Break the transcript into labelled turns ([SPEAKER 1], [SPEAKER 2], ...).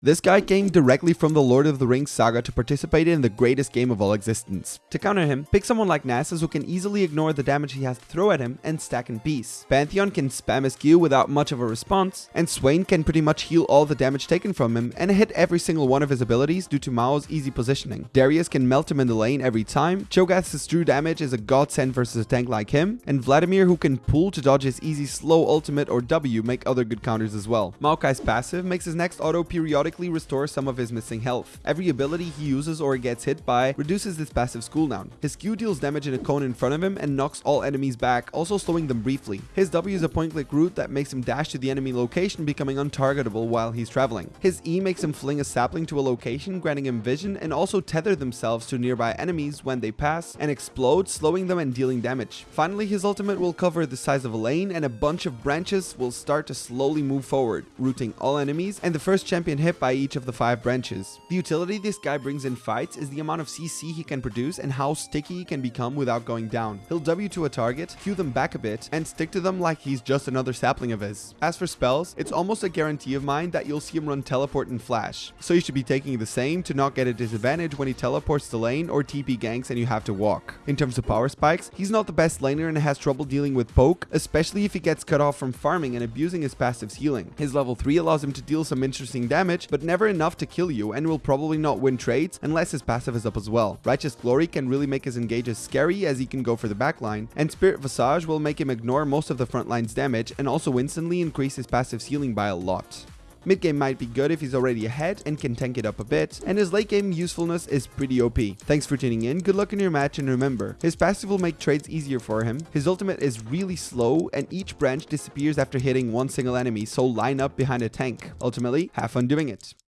[SPEAKER 1] This guy came directly from the Lord of the Rings saga to participate in the greatest game of all existence. To counter him, pick someone like Nasus who can easily ignore the damage he has to throw at him and stack in peace. Pantheon can spam his Q without much of a response, and Swain can pretty much heal all the damage taken from him and hit every single one of his abilities due to Mao's easy positioning. Darius can melt him in the lane every time, Cho'Gath's true damage is a godsend versus a tank like him, and Vladimir who can pool to dodge his easy slow ultimate or W make other good counters as well. Maokai's passive makes his next auto periodic periodically restore some of his missing health. Every ability he uses or gets hit by reduces this passive cooldown. His Q deals damage in a cone in front of him and knocks all enemies back, also slowing them briefly. His W is a point-click root that makes him dash to the enemy location, becoming untargetable while he's traveling. His E makes him fling a sapling to a location, granting him vision, and also tether themselves to nearby enemies when they pass and explode, slowing them and dealing damage. Finally, his ultimate will cover the size of a lane and a bunch of branches will start to slowly move forward, rooting all enemies, and the first champion hit by each of the five branches. The utility this guy brings in fights is the amount of CC he can produce and how sticky he can become without going down. He'll W to a target, Q them back a bit, and stick to them like he's just another sapling of his. As for spells, it's almost a guarantee of mine that you'll see him run teleport and flash, so you should be taking the same to not get a disadvantage when he teleports the lane or TP ganks and you have to walk. In terms of power spikes, he's not the best laner and has trouble dealing with poke, especially if he gets cut off from farming and abusing his passive's healing. His level 3 allows him to deal some interesting damage, but never enough to kill you and will probably not win trades unless his passive is up as well. Righteous Glory can really make his engages scary as he can go for the backline, and Spirit Visage will make him ignore most of the front line's damage and also instantly increase his passive healing by a lot. Mid game might be good if he's already ahead and can tank it up a bit, and his late game usefulness is pretty OP. Thanks for tuning in, good luck in your match, and remember, his passive will make trades easier for him, his ultimate is really slow, and each branch disappears after hitting one single enemy, so line up behind a tank. Ultimately, have fun doing it.